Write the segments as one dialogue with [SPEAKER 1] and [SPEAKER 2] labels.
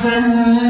[SPEAKER 1] سن دیو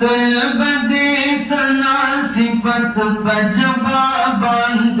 [SPEAKER 1] بدی سناسی پت بجبا بند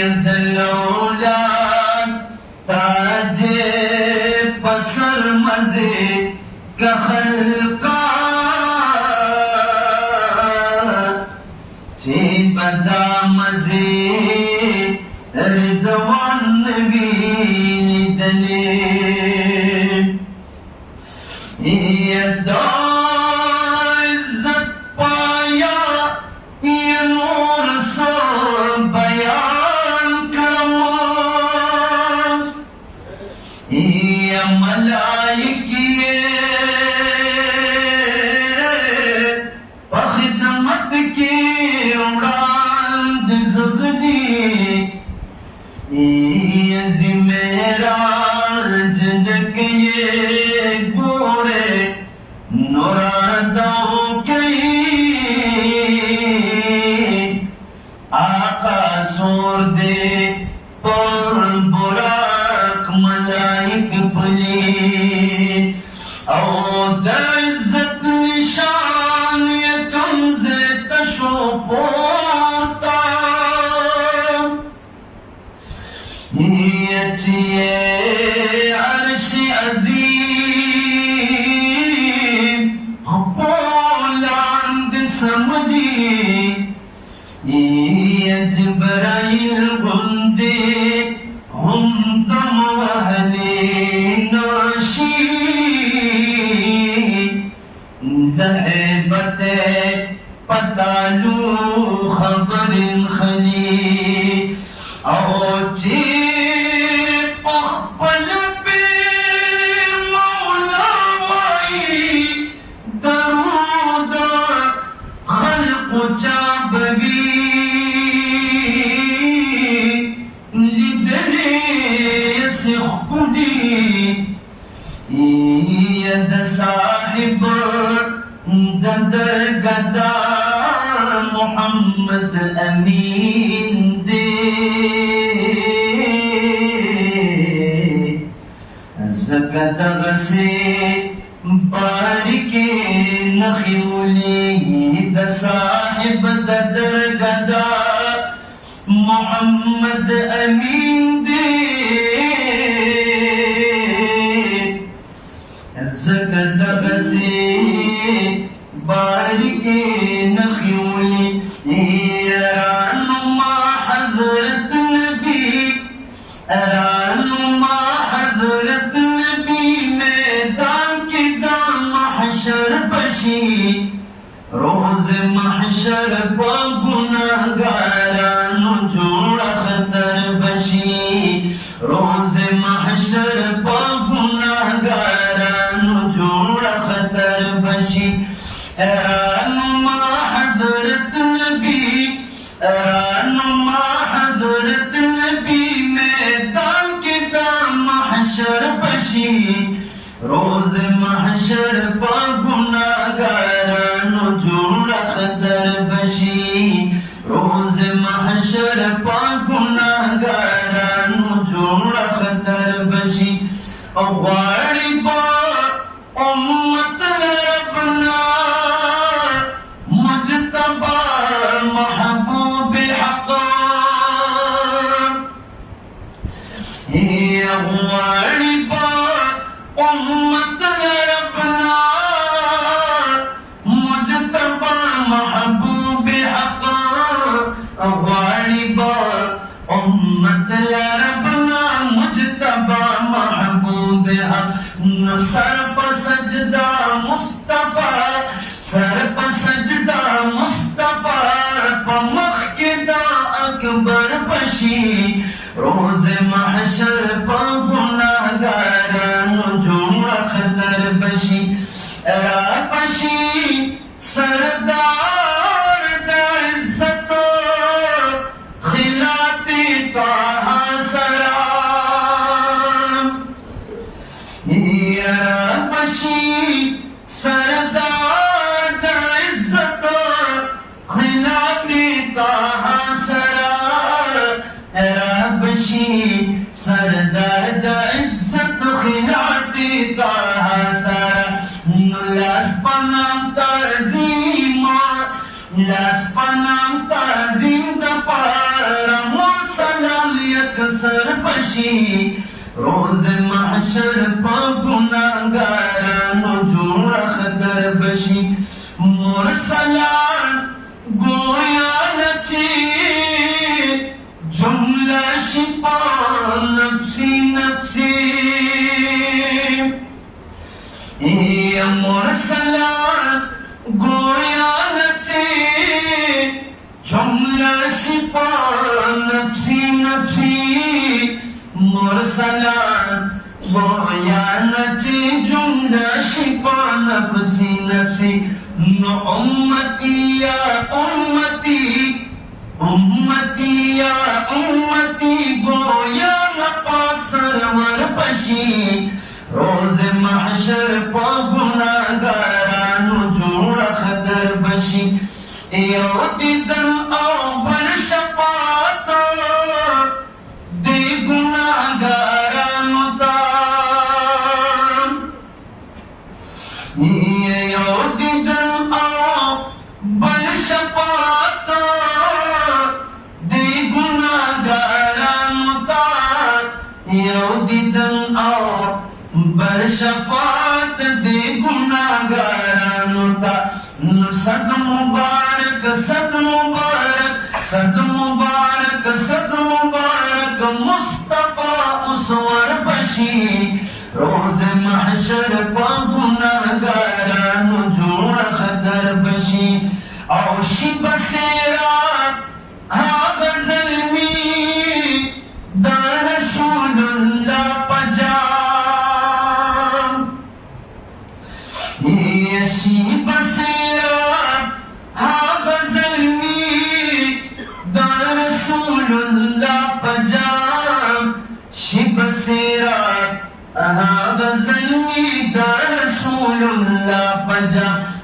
[SPEAKER 1] جمعیت دلولا تاج پسر مزے کا خلقا چی بدا مزے ردوان نبی دلی یہ دور Nice. تغسي باركي نخي ولي دا صاحب دا درگدا محمد امين دي زكا تغسي باركي نخي مت لبا محبوب امت ربنا مجھ تبا محبوبے سرپ سجدہ مستفیٰ سرپ سجدہ مستفی پر مخ کے دکبر بشی روز محشر پا گناہ گارانو جمع خطر بشی اے panang tazimot Las panang tazim da para Mursalam liya kasar pashi Roz mahshar pa gunangar مرسلا وعيانتي جملة شفاء نفسي نفسي أمتي يا أمتي أمتي يا أمتي گویا نپاک سرور پشی روز محشر پا گناگارانو جوڑ خطر بشی یو دیدن آو دے تا مبارک مبارک ستمبار مبارک مارک مبارک مصطفیٰ اسور بشی روز محشر پا جوڑ گنا گار جو بس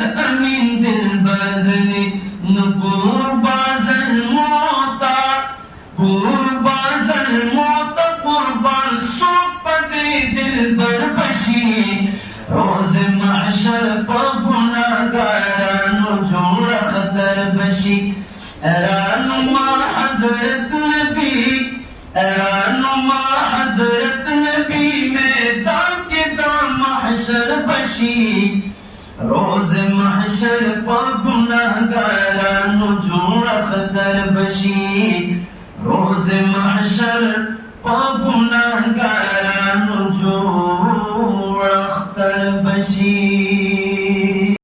[SPEAKER 1] امین دل دل باز باز الموتا الموتا قربان بر بشی روز معشر پا معل پانوڑا در بسی ارانوا درد نی ارانوا نشی روز محشر پونا کار جو بشی